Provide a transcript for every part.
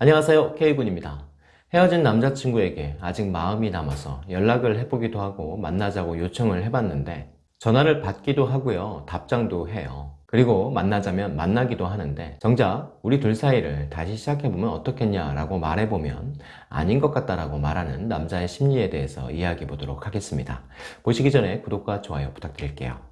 안녕하세요 K군입니다. 헤어진 남자친구에게 아직 마음이 남아서 연락을 해보기도 하고 만나자고 요청을 해봤는데 전화를 받기도 하고요 답장도 해요. 그리고 만나자면 만나기도 하는데 정작 우리 둘 사이를 다시 시작해보면 어떻겠냐 라고 말해보면 아닌 것 같다라고 말하는 남자의 심리에 대해서 이야기해 보도록 하겠습니다. 보시기 전에 구독과 좋아요 부탁드릴게요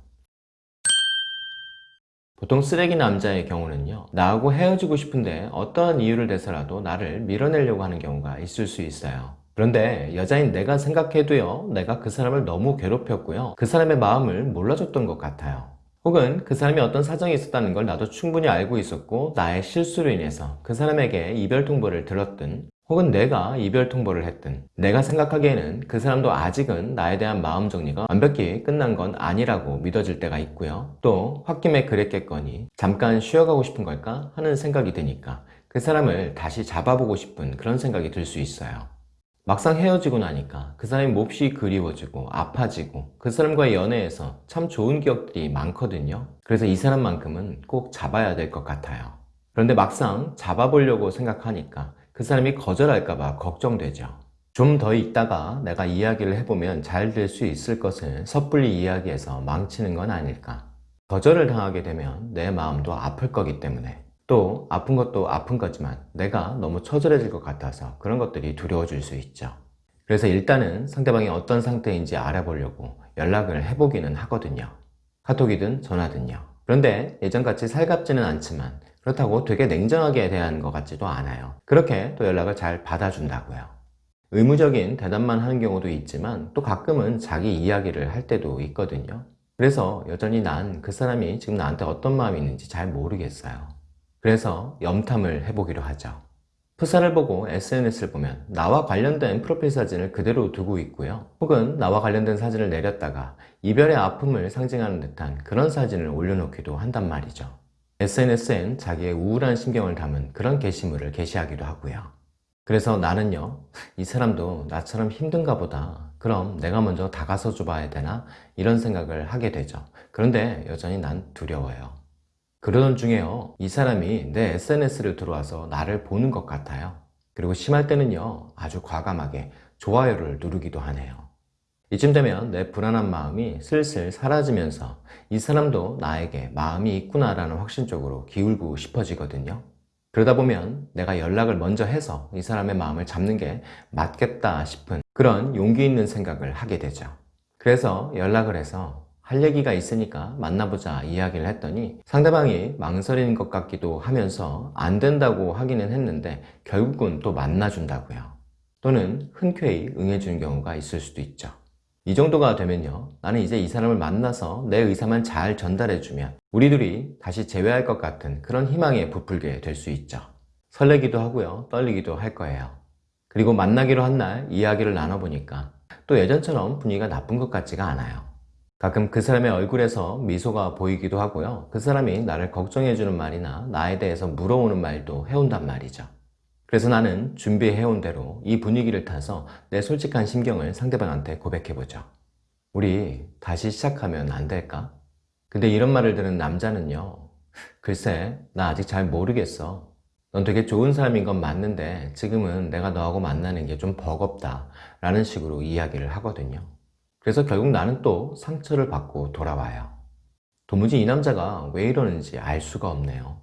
보통 쓰레기 남자의 경우는요 나하고 헤어지고 싶은데 어떠한 이유를 대서라도 나를 밀어내려고 하는 경우가 있을 수 있어요. 그런데 여자인 내가 생각해도요 내가 그 사람을 너무 괴롭혔고요 그 사람의 마음을 몰라줬던 것 같아요. 혹은 그 사람이 어떤 사정이 있었다는 걸 나도 충분히 알고 있었고 나의 실수로 인해서 그 사람에게 이별 통보를 들었든 혹은 내가 이별 통보를 했든 내가 생각하기에는 그 사람도 아직은 나에 대한 마음 정리가 완벽히 끝난 건 아니라고 믿어질 때가 있고요. 또 홧김에 그랬겠거니 잠깐 쉬어가고 싶은 걸까 하는 생각이 드니까 그 사람을 다시 잡아보고 싶은 그런 생각이 들 수 있어요. 막상 헤어지고 나니까 그 사람이 몹시 그리워지고 아파지고 그 사람과의 연애에서 참 좋은 기억들이 많거든요. 그래서 이 사람만큼은 꼭 잡아야 될 것 같아요. 그런데 막상 잡아보려고 생각하니까 그 사람이 거절할까 봐 걱정되죠. 좀 더 있다가 내가 이야기를 해보면 잘 될 수 있을 것을 섣불리 이야기해서 망치는 건 아닐까. 거절을 당하게 되면 내 마음도 아플 거기 때문에 또 아픈 것도 아픈 거지만 내가 너무 처절해질 것 같아서 그런 것들이 두려워질 수 있죠. 그래서 일단은 상대방이 어떤 상태인지 알아보려고 연락을 해보기는 하거든요. 카톡이든 전화든요. 그런데 예전같이 살갑지는 않지만 그렇다고 되게 냉정하게 대하는 것 같지도 않아요. 그렇게 또 연락을 잘 받아준다고요. 의무적인 대답만 하는 경우도 있지만 또 가끔은 자기 이야기를 할 때도 있거든요. 그래서 여전히 난 그 사람이 지금 나한테 어떤 마음이 있는지 잘 모르겠어요. 그래서 염탐을 해보기로 하죠. 프사를 보고 SNS를 보면 나와 관련된 프로필 사진을 그대로 두고 있고요. 혹은 나와 관련된 사진을 내렸다가 이별의 아픔을 상징하는 듯한 그런 사진을 올려놓기도 한단 말이죠 SNS엔 자기의 우울한 심경을 담은 그런 게시물을 게시하기도 하고요. 그래서 나는요, 이 사람도 나처럼 힘든가 보다. 그럼 내가 먼저 다가서 줘봐야 되나? 이런 생각을 하게 되죠. 그런데 여전히 난 두려워요. 그러던 중에요, 이 사람이 내 SNS를 들어와서 나를 보는 것 같아요. 그리고 심할 때는요, 아주 과감하게 좋아요를 누르기도 하네요. 이쯤 되면 내 불안한 마음이 슬슬 사라지면서 이 사람도 나에게 마음이 있구나 라는 확신 쪽으로 기울고 싶어지거든요. 그러다 보면 내가 연락을 먼저 해서 이 사람의 마음을 잡는 게 맞겠다 싶은 그런 용기 있는 생각을 하게 되죠. 그래서 연락을 해서 할 얘기가 있으니까 만나보자 이야기를 했더니 상대방이 망설이는 것 같기도 하면서 안 된다고 하기는 했는데 결국은 또 만나준다고요. 또는 흔쾌히 응해주는 경우가 있을 수도 있죠 이 정도가 되면요. 나는 이제 이 사람을 만나서 내 의사만 잘 전달해주면 우리 둘이 다시 재회할 것 같은 그런 희망에 부풀게 될 수 있죠. 설레기도 하고요. 떨리기도 할 거예요. 그리고 만나기로 한 날 이야기를 나눠보니까 또 예전처럼 분위기가 나쁜 것 같지가 않아요. 가끔 그 사람의 얼굴에서 미소가 보이기도 하고요. 그 사람이 나를 걱정해주는 말이나 나에 대해서 물어오는 말도 해온단 말이죠 그래서 나는 준비해온 대로 이 분위기를 타서 내 솔직한 심경을 상대방한테 고백해보죠. 우리 다시 시작하면 안 될까? 근데 이런 말을 들은 남자는요. 글쎄 나 아직 잘 모르겠어. 넌 되게 좋은 사람인 건 맞는데 지금은 내가 너하고 만나는 게 좀 버겁다 라는 식으로 이야기를 하거든요. 그래서 결국 나는 또 상처를 받고 돌아와요. 도무지 이 남자가 왜 이러는지 알 수가 없네요.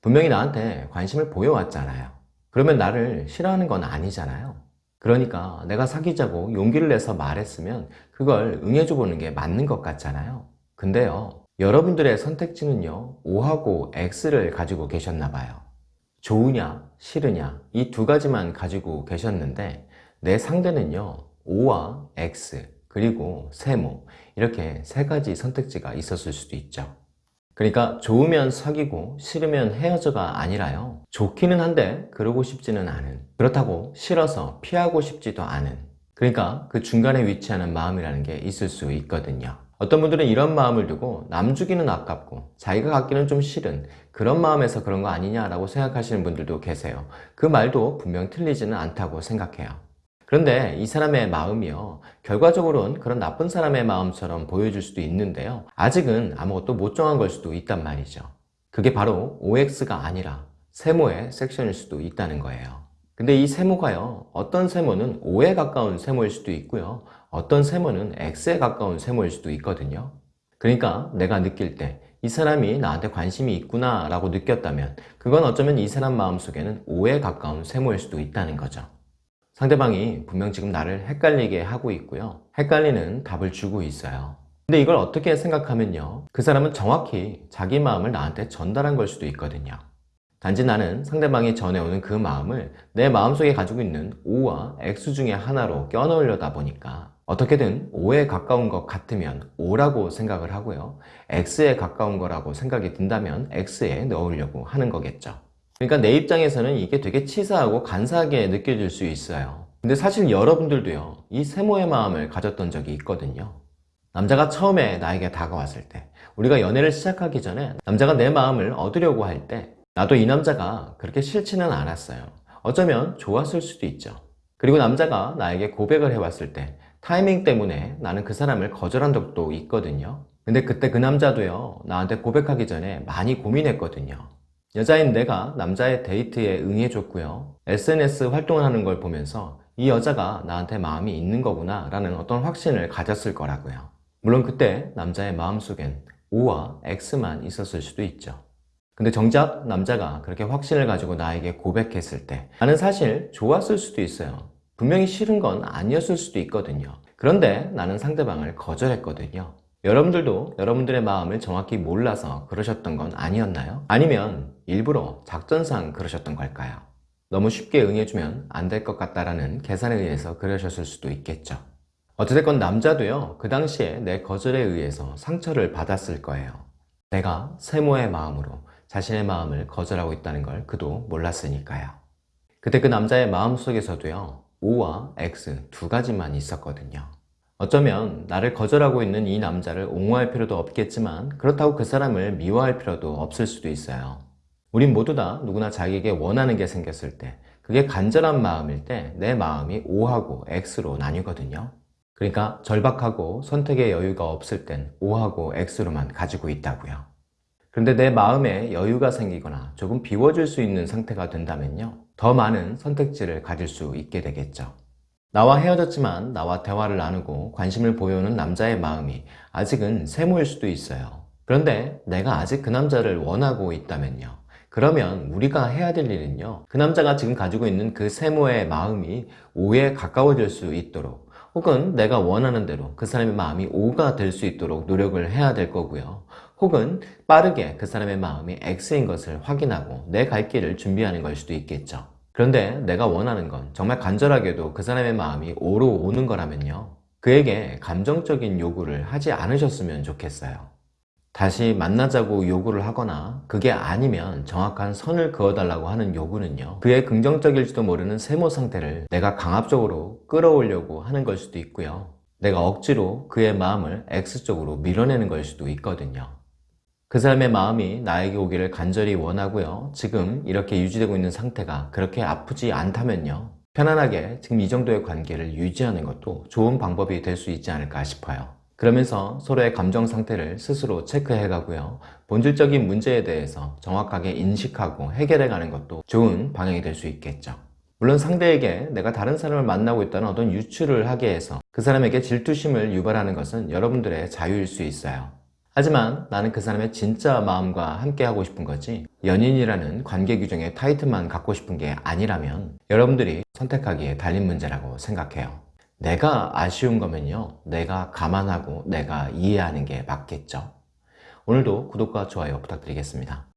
분명히 나한테 관심을 보여왔잖아요. 그러면 나를 싫어하는 건 아니잖아요. 그러니까 내가 사귀자고 용기를 내서 말했으면 그걸 응해줘 보는 게 맞는 것 같잖아요. 근데요 여러분들의 선택지는요 O하고 X를 가지고 계셨나 봐요. 좋으냐 싫으냐 이 두 가지만 가지고 계셨는데 내 상대는요 O와 X 그리고 세모 이렇게 세 가지 선택지가 있었을 수도 있죠 그러니까 좋으면 사귀고 싫으면 헤어져가 아니라요. 좋기는 한데 그러고 싶지는 않은. 그렇다고 싫어서 피하고 싶지도 않은. 그러니까 그 중간에 위치하는 마음이라는 게 있을 수 있거든요. 어떤 분들은 이런 마음을 두고 남 주기는 아깝고 자기가 갖기는 좀 싫은 그런 마음에서 그런 거 아니냐라고 생각하시는 분들도 계세요. 그 말도 분명 틀리지는 않다고 생각해요 그런데 이 사람의 마음이요 결과적으로는 그런 나쁜 사람의 마음처럼 보여줄 수도 있는데요 아직은 아무것도 못 정한 걸 수도 있단 말이죠 그게 바로 OX가 아니라 세모의 섹션일 수도 있다는 거예요 근데 이 세모가요, 어떤 세모는 O에 가까운 세모일 수도 있고요. 어떤 세모는 X에 가까운 세모일 수도 있거든요. 그러니까 내가 느낄 때 이 사람이 나한테 관심이 있구나 라고 느꼈다면 그건 어쩌면 이 사람 마음속에는 O에 가까운 세모일 수도 있다는 거죠. 상대방이 분명 지금 나를 헷갈리게 하고 있고요. 헷갈리는 답을 주고 있어요. 근데 이걸 어떻게 생각하면요. 그 사람은 정확히 자기 마음을 나한테 전달한 걸 수도 있거든요. 단지 나는 상대방이 전해오는 그 마음을 내 마음속에 가지고 있는 O와 X 중에 하나로 껴넣으려다 보니까 어떻게든 O에 가까운 것 같으면 O라고 생각을 하고요. X에 가까운 거라고 생각이 든다면 X에 넣으려고 하는 거겠죠. 그러니까 내 입장에서는 이게 되게 치사하고 간사하게 느껴질 수 있어요. 근데 사실 여러분들도요, 이 세모의 마음을 가졌던 적이 있거든요. 남자가 처음에 나에게 다가왔을 때, 우리가 연애를 시작하기 전에 남자가 내 마음을 얻으려고 할 때, 나도 이 남자가 그렇게 싫지는 않았어요. 어쩌면 좋았을 수도 있죠. 그리고 남자가 나에게 고백을 해왔을 때, 타이밍 때문에 나는 그 사람을 거절한 적도 있거든요. 근데 그때 그 남자도요, 나한테 고백하기 전에 많이 고민했거든요. 여자인 내가 남자의 데이트에 응해줬고요. SNS 활동을 하는 걸 보면서 이 여자가 나한테 마음이 있는 거구나 라는 어떤 확신을 가졌을 거라고요. 물론 그때 남자의 마음속엔 O와 X만 있었을 수도 있죠. 근데 정작 남자가 그렇게 확신을 가지고 나에게 고백했을 때 나는 사실 좋았을 수도 있어요. 분명히 싫은 건 아니었을 수도 있거든요. 그런데 나는 상대방을 거절했거든요. 여러분들도 여러분들의 마음을 정확히 몰라서 그러셨던 건 아니었나요? 아니면 일부러 작전상 그러셨던 걸까요? 너무 쉽게 응해주면 안 될 것 같다라는 계산에 의해서 그러셨을 수도 있겠죠. 어찌됐건 남자도요, 그 당시에 내 거절에 의해서 상처를 받았을 거예요. 내가 세모의 마음으로 자신의 마음을 거절하고 있다는 걸 그도 몰랐으니까요. 그때 그 남자의 마음 속에서도요, O와 X 두 가지만 있었거든요. 어쩌면 나를 거절하고 있는 이 남자를 옹호할 필요도 없겠지만 그렇다고 그 사람을 미워할 필요도 없을 수도 있어요. 우린 모두 다 누구나 자기에게 원하는 게 생겼을 때 그게 간절한 마음일 때 내 마음이 O하고 X로 나뉘거든요. 그러니까 절박하고 선택의 여유가 없을 땐 O하고 X로만 가지고 있다고요. 그런데 내 마음에 여유가 생기거나 조금 비워질 수 있는 상태가 된다면요. 더 많은 선택지를 가질 수 있게 되겠죠. 나와 헤어졌지만 나와 대화를 나누고 관심을 보여오는 남자의 마음이 아직은 세모일 수도 있어요. 그런데 내가 아직 그 남자를 원하고 있다면요. 그러면 우리가 해야 될 일은요. 그 남자가 지금 가지고 있는 그 세모의 마음이 오에 가까워질 수 있도록 혹은 내가 원하는 대로 그 사람의 마음이 오가 될 수 있도록 노력을 해야 될 거고요. 혹은 빠르게 그 사람의 마음이 X인 것을 확인하고 내 갈 길을 준비하는 걸 수도 있겠죠. 그런데 내가 원하는 건 정말 간절하게도 그 사람의 마음이 오로 오는 거라면요. 그에게 감정적인 요구를 하지 않으셨으면 좋겠어요. 다시 만나자고 요구를 하거나 그게 아니면 정확한 선을 그어달라고 하는 요구는요. 그의 긍정적일지도 모르는 세모 상태를 내가 강압적으로 끌어오려고 하는 걸 수도 있고요. 내가 억지로 그의 마음을 X쪽으로 밀어내는 걸 수도 있거든요. 그 사람의 마음이 나에게 오기를 간절히 원하고요. 지금 이렇게 유지되고 있는 상태가 그렇게 아프지 않다면요. 편안하게 지금 이 정도의 관계를 유지하는 것도 좋은 방법이 될 수 있지 않을까 싶어요. 그러면서 서로의 감정 상태를 스스로 체크해 가고요. 본질적인 문제에 대해서 정확하게 인식하고 해결해 가는 것도 좋은 방향이 될 수 있겠죠. 물론 상대에게 내가 다른 사람을 만나고 있다는 어떤 유추를 하게 해서 그 사람에게 질투심을 유발하는 것은 여러분들의 자유일 수 있어요. 하지만 나는 그 사람의 진짜 마음과 함께 하고 싶은 거지 연인이라는 관계 규정의 타이틀만 갖고 싶은 게 아니라면 여러분들이 선택하기에 달린 문제라고 생각해요. 내가 아쉬운 거면요. 내가 감안하고 내가 이해하는 게 맞겠죠. 오늘도 구독과 좋아요 부탁드리겠습니다.